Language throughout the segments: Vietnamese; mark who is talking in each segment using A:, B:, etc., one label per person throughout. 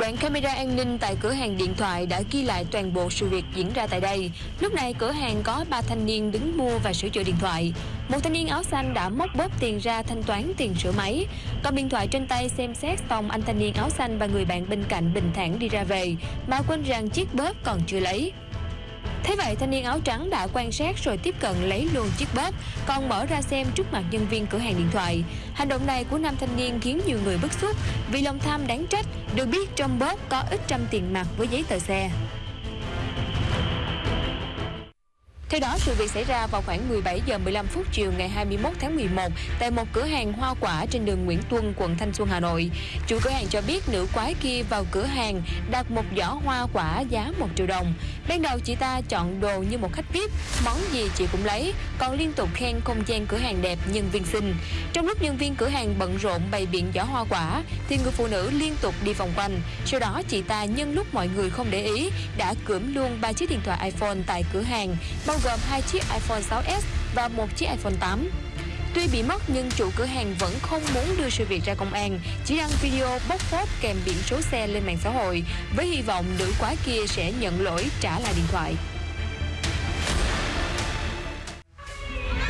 A: Đoạn camera an ninh tại cửa hàng điện thoại đã ghi lại toàn bộ sự việc diễn ra tại đây. Lúc này cửa hàng có 3 thanh niên đứng mua và sửa chữa điện thoại. Một thanh niên áo xanh đã móc bóp tiền ra thanh toán tiền sửa máy. Cầm điện thoại trên tay xem xét xong anh thanh niên áo xanh và người bạn bên cạnh bình thản đi ra về, mà quên rằng chiếc bóp còn chưa lấy. Thế vậy thanh niên áo trắng đã quan sát rồi tiếp cận lấy luôn chiếc bóp, còn mở ra xem trước mặt nhân viên cửa hàng điện thoại. Hành động này của nam thanh niên khiến nhiều người bức xúc vì lòng tham đáng trách, được biết trong bóp có ít trăm tiền mặt với giấy tờ xe. Theo đó, sự việc xảy ra vào khoảng 17 giờ 15 phút chiều ngày 21 tháng 11 tại một cửa hàng hoa quả trên đường Nguyễn Tuân, quận Thanh Xuân, Hà Nội. Chủ cửa hàng cho biết nữ quái kia vào cửa hàng đặt một giỏ hoa quả giá 1 triệu đồng. Ban đầu chị ta chọn đồ như một khách VIP, món gì chị cũng lấy, còn liên tục khen không gian cửa hàng đẹp, nhân viên xinh. Trong lúc nhân viên cửa hàng bận rộn bày biện giỏ hoa quả, thì người phụ nữ liên tục đi vòng quanh. Sau đó chị ta nhân lúc mọi người không để ý đã cưỡng luôn ba chiếc điện thoại iPhone tại cửa hàng, bao bao gồm hai chiếc iPhone 6s và một chiếc iPhone 8. Tuy bị mất nhưng chủ cửa hàng vẫn không muốn đưa sự việc ra công an, chỉ đăng video bóc phốt kèm biển số xe lên mạng xã hội với hy vọng nữ quái kia sẽ nhận lỗi trả lại điện thoại.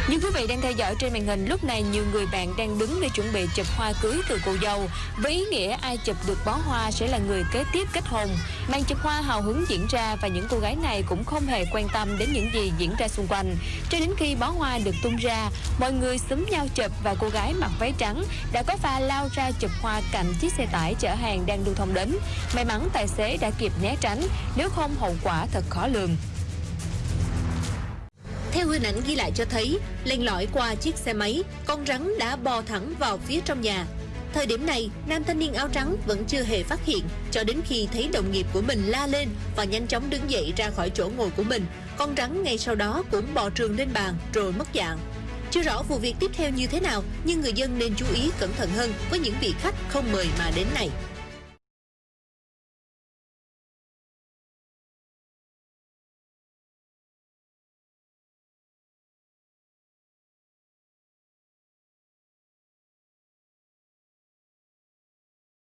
A: Như quý vị đang theo dõi trên màn hình, lúc này nhiều người bạn đang đứng để chuẩn bị chụp hoa cưới từ cô dâu. Với ý nghĩa ai chụp được bó hoa sẽ là người kế tiếp kết hôn. Màn chụp hoa hào hứng diễn ra và những cô gái này cũng không hề quan tâm đến những gì diễn ra xung quanh. Cho đến khi bó hoa được tung ra, mọi người xúm nhau chụp và cô gái mặc váy trắng đã có pha lao ra chụp hoa cạnh chiếc xe tải chở hàng đang lưu thông đến. May mắn tài xế đã kịp né tránh, nếu không hậu quả thật khó lường.
B: Theo hình ảnh ghi lại cho thấy, len lỏi qua chiếc xe máy, con rắn đã bò thẳng vào phía trong nhà. Thời điểm này, nam thanh niên áo trắng vẫn chưa hề phát hiện, cho đến khi thấy đồng nghiệp của mình la lên và nhanh chóng đứng dậy ra khỏi chỗ ngồi của mình. Con rắn ngay sau đó cũng bò trường lên bàn rồi mất dạng. Chưa rõ vụ việc tiếp theo như thế nào, nhưng người dân nên chú ý cẩn thận hơn với những vị khách không mời mà đến này.